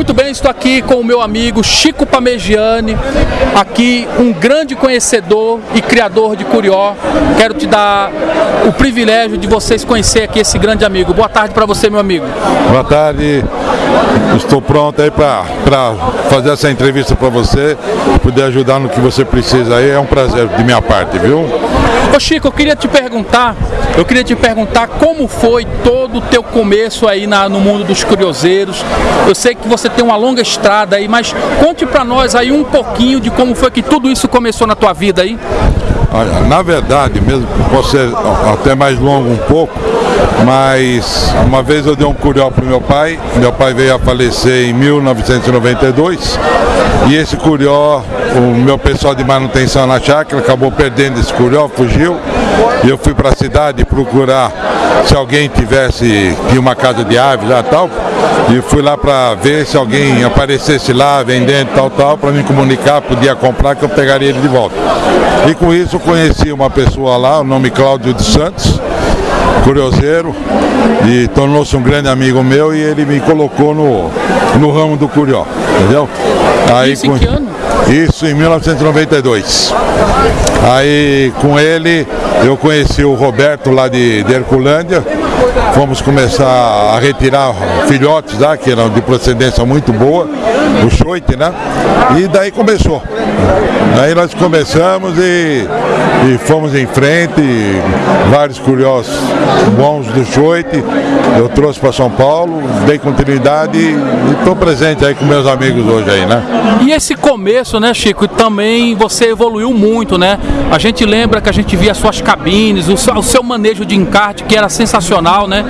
Muito bem, estou aqui com o meu amigo Chico Pamegiani, aqui um grande conhecedor e criador de Curió. Quero te dar o privilégio de vocês conhecer aqui esse grande amigo. Boa tarde para você, meu amigo. Boa tarde. Estou pronto aí para fazer essa entrevista para você, poder ajudar no que você precisa aí. É um prazer de minha parte, viu? Ô Chico, eu queria te perguntar, eu queria te perguntar como foi todo o teu começo aí na, no mundo dos curioseiros. Eu sei que você tem uma longa estrada aí, mas conte para nós aí um pouquinho de como foi que tudo isso começou na tua vida aí. Olha, na verdade, mesmo pode ser até mais longo um pouco, mas uma vez eu dei um curió para meu pai, meu pai veio a falecer em 1992 e esse curió, o meu pessoal de manutenção na chácara acabou perdendo esse curió, fugiu. E eu fui para a cidade procurar se alguém tivesse uma casa de aves lá tal. E fui lá para ver se alguém aparecesse lá vendendo tal tal para me comunicar, podia comprar que eu pegaria ele de volta. E com isso conheci uma pessoa lá, o nome Cláudio dos Santos, curioseiro, e tornou-se um grande amigo meu e ele me colocou no, no ramo do curió, entendeu? Aí, Isso em que ano? Isso em 1992. Aí com ele eu conheci o Roberto lá de, de Herculândia, fomos começar a retirar filhotes lá, que eram de procedência muito boa, o choite, né? E daí começou. Daí nós começamos e, e fomos em frente, vários curiosos bons do choite, eu trouxe para São Paulo, dei continuidade e estou presente aí com meus amigos hoje aí, né? E esse começo, né, Chico, também você evoluiu muito, né? A gente lembra que a gente via suas cabines, o seu manejo de encarte que era sensacional, né?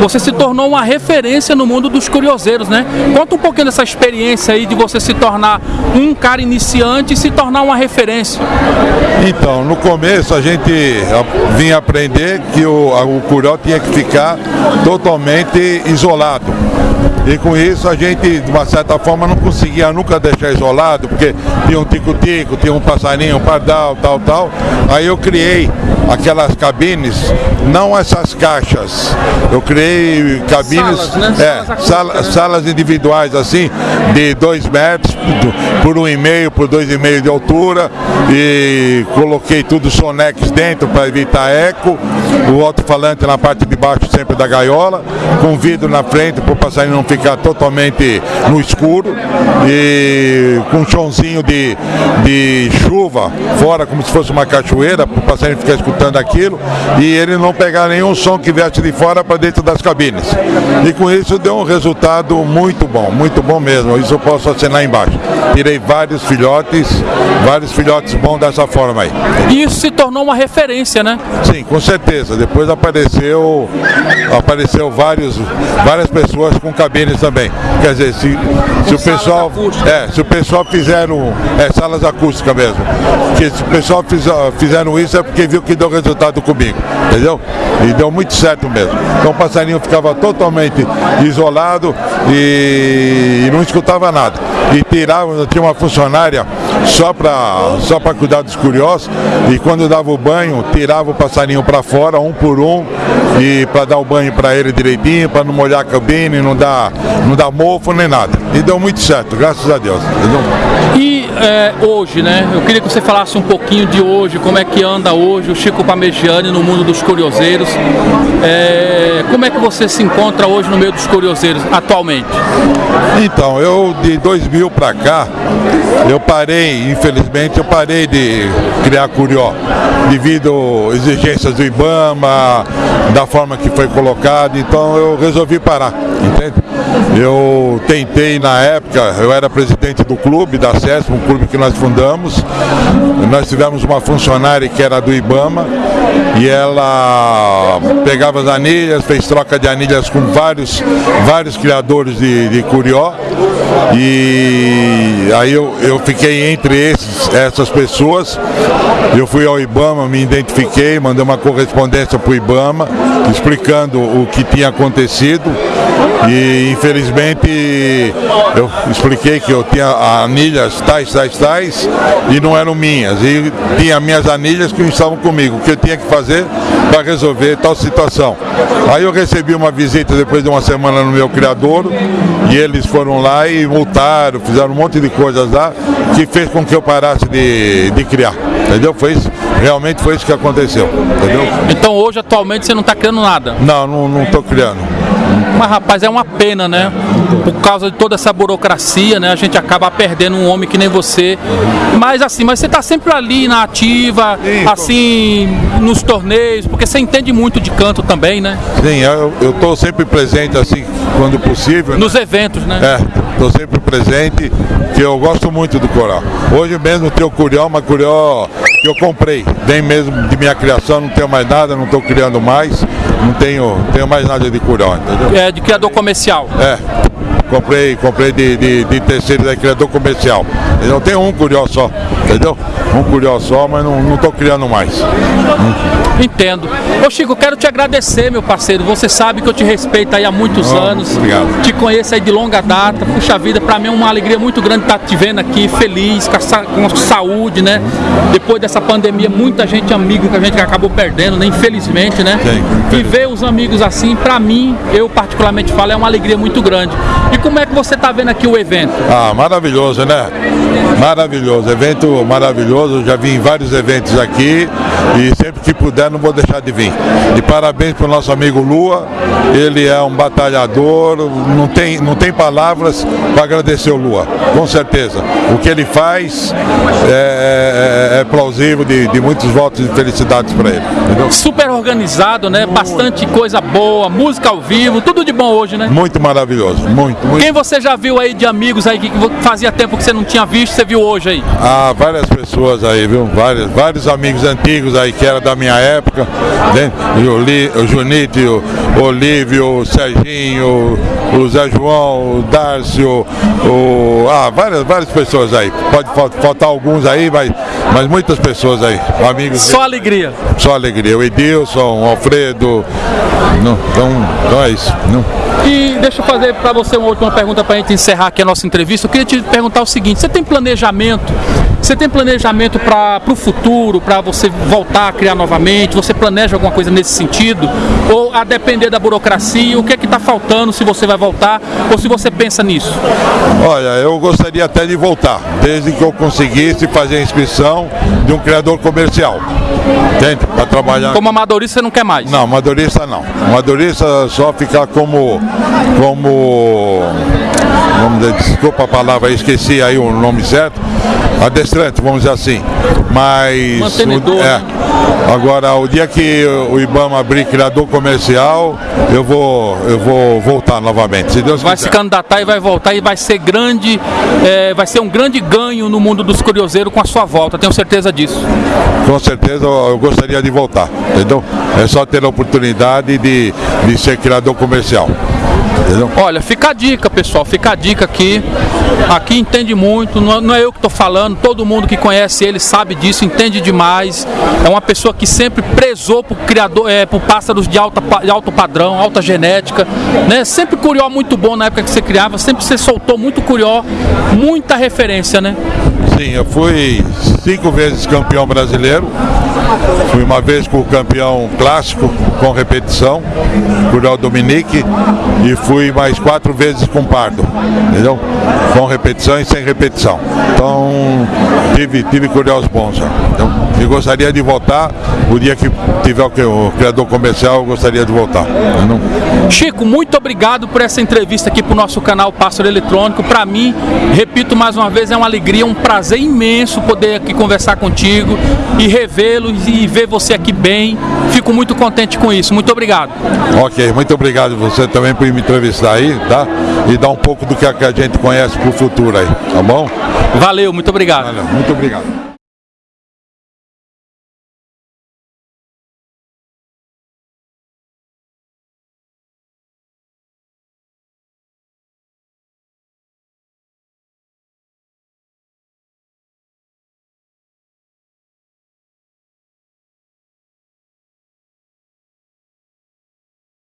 Você se tornou uma referência no mundo dos curioseiros, né? Conta um pouquinho dessa experiência aí de você se tornar um cara iniciante e se tornar uma referência. Então, no começo a gente vinha aprender que o, o curió tinha que ficar totalmente isolado. E com isso a gente, de uma certa forma, não conseguia nunca deixar isolado, porque tinha um tico-tico, tinha um passarinho, um pardal, tal, tal. Aí eu criei aquelas cabines, não essas caixas. Eu criei cabines, salas, né? é, sala, né? salas individuais assim, de dois metros por um e meio, por dois e meio de altura e coloquei tudo sonex dentro para evitar eco, o alto-falante na parte de baixo sempre da gaiola, com vidro na frente para o passarinho não ficar ficar totalmente no escuro e com um chãozinho de, de chuva fora, como se fosse uma cachoeira, para o passarinho ficar escutando aquilo e ele não pegar nenhum som que viesse de fora para dentro das cabines. E com isso deu um resultado muito bom, muito bom mesmo. Isso eu posso assinar embaixo. Tirei vários filhotes, vários filhotes bons dessa forma aí. E isso se tornou uma referência, né? Sim, com certeza. Depois apareceu, apareceu vários, várias pessoas com cabines também. Quer dizer, se, se o pessoal. É, se o pessoal fizeram. É, salas acústicas mesmo. Que se o pessoal fizer, fizeram isso é porque viu que deu resultado comigo. Entendeu? E deu muito certo mesmo. Então o passarinho ficava totalmente isolado e, e não escutava nada. E tirava, tinha uma funcionária só para só cuidar dos curiosos e quando dava o banho, tirava o passarinho para fora, um por um, e para dar o banho para ele direitinho, para não molhar a cabine, não dar, não dar mofo nem nada. E deu muito certo, graças a Deus. E é, hoje, né? Eu queria que você falasse um pouquinho de hoje, como é que anda hoje o Chico Pamegiani no mundo dos curioseiros. É, como é que você se encontra hoje no meio dos curioseiros atualmente? Então, eu de 2000 para cá, eu parei, infelizmente, eu parei de criar curió devido exigências do IBAMA, da forma que foi colocado, então eu resolvi parar, entende? Eu tentei na época, eu era presidente do clube, da CESP, um clube que nós fundamos. Nós tivemos uma funcionária que era do IBAMA e ela pegava as anilhas, fez troca de anilhas com vários, vários criadores de, de curió. E aí eu, eu fiquei entre esses, essas pessoas. Eu fui ao IBAMA, me identifiquei, mandei uma correspondência para o IBAMA explicando o que tinha acontecido e infelizmente eu expliquei que eu tinha anilhas tais, tais, tais e não eram minhas. E tinha minhas anilhas que estavam comigo, o que eu tinha que fazer para resolver tal situação. Aí eu recebi uma visita depois de uma semana no meu criador e eles foram lá e multaram, fizeram um monte de coisas lá que fez com que eu parasse de, de criar. Entendeu? Foi isso, realmente foi isso que aconteceu. Entendeu? Então hoje atualmente você não está criando nada? Não, não estou criando. Mas rapaz, é uma pena, né? Por causa de toda essa burocracia, né? A gente acaba perdendo um homem que nem você. Mas assim, mas você tá sempre ali na ativa, Sim, assim, tô... nos torneios, porque você entende muito de canto também, né? Sim, eu, eu tô sempre presente assim, quando possível. Né? Nos né? eventos, né? É, estou sempre presente, que eu gosto muito do coral. Hoje mesmo tenho o curió, mas curió que eu comprei, bem mesmo de minha criação, não tenho mais nada, não estou criando mais, não tenho, tenho mais nada de curió, entendeu? É, de criador comercial. É, comprei, comprei de, de, de terceiro da criador comercial. Eu não tenho um curió só, entendeu? Um curió só, mas não estou criando mais. Entendo. Ô Chico, quero te agradecer, meu parceiro. Você sabe que eu te respeito aí há muitos oh, anos. Obrigado. Te conheço aí de longa data. Puxa vida, para mim é uma alegria muito grande estar te vendo aqui, feliz, com, a, com saúde, né? Depois dessa pandemia, muita gente amigo que a gente acabou perdendo, né? Infelizmente, né? Sim, e ver os amigos assim, para mim, eu particularmente falo, é uma alegria muito grande. E como é que você está vendo aqui o evento? Ah, maravilhoso, né? Maravilhoso, evento maravilhoso. Já vim em vários eventos aqui e sempre que puder não vou deixar de vir. E parabéns para o nosso amigo Lua, ele é um batalhador, não tem, não tem palavras para agradecer o Lua, com certeza. O que ele faz é, é, é plausível de, de, muitos votos de felicidades para ele. Entendeu? Super organizado, né? Bastante coisa boa, música ao vivo, tudo de bom hoje, né? Muito maravilhoso, muito, muito. Quem você já viu aí de amigos aí que fazia tempo que você não tinha visto, você viu hoje aí? Ah, várias pessoas aí, viu? Vários, vários amigos antigos aí que era da minha época, né? o, Li, o Junite, o Olívio, o Serginho, o Zé João, o Dárcio, o, ah, várias, várias pessoas aí. Pode faltar alguns aí, mas, mas muitas pessoas aí, amigos. Só alegria. Só alegria. O Edilson, o Alfredo, não, então, então é isso. Não. E deixa eu fazer para você uma última pergunta para a gente encerrar aqui a nossa entrevista. Eu queria te perguntar o seguinte: você tem planejamento? Você tem planejamento para o futuro, para você voltar a criar novamente? Você planeja alguma coisa nesse sentido? Ou a depender da burocracia, o que é que está faltando se você vai voltar ou se você pensa nisso? Olha, eu gostaria até de voltar, desde que eu conseguisse fazer a inscrição de um criador comercial. Entende? Para trabalhar. Como amadorista você não quer mais? Não, amadorista não. Amadorista só ficar como. como. Vamos desculpa a palavra, esqueci aí o nome certo. Adestrante, vamos dizer assim. Mas. Mantenedor. é, Agora, o dia que o Ibama abrir criador comercial, eu vou, eu vou voltar novamente. Se Deus vai quiser. se candidatar e vai voltar e vai ser grande, é, vai ser um grande ganho no mundo dos curioseiros com a sua volta, tenho certeza disso. Com certeza eu gostaria de voltar, entendeu? É só ter a oportunidade de, de ser criador comercial. Entendeu? Olha, fica a dica, pessoal, fica a dica aqui. Aqui entende muito, não é eu que estou falando, todo mundo que conhece ele sabe disso, entende demais. É uma pessoa que sempre prezou por criador, é, por pássaros de, alta, de alto padrão, alta genética, né? Sempre curió muito bom na época que você criava, sempre você soltou muito curió, muita referência, né? Sim, eu fui cinco vezes campeão brasileiro. Fui uma vez com o campeão clássico com repetição, Curió Dominique, e fui mais quatro vezes com Pardo, entendeu? Com repetição e sem repetição. Então tive, tive Curiós bons. Então, e gostaria de voltar, o dia que tiver o, criador comercial, eu gostaria de voltar. Chico, muito obrigado por essa entrevista aqui para o nosso canal Pássaro Eletrônico. Para mim, repito mais uma vez, é uma alegria, um prazer imenso poder aqui conversar contigo e revê-lo e ver você aqui bem. Fico muito contente com isso. Muito obrigado. Ok, muito obrigado você também por me entrevistar aí, tá? E dar um pouco do que a gente conhece para o futuro aí, tá bom? Valeu, muito obrigado. Valeu, muito obrigado.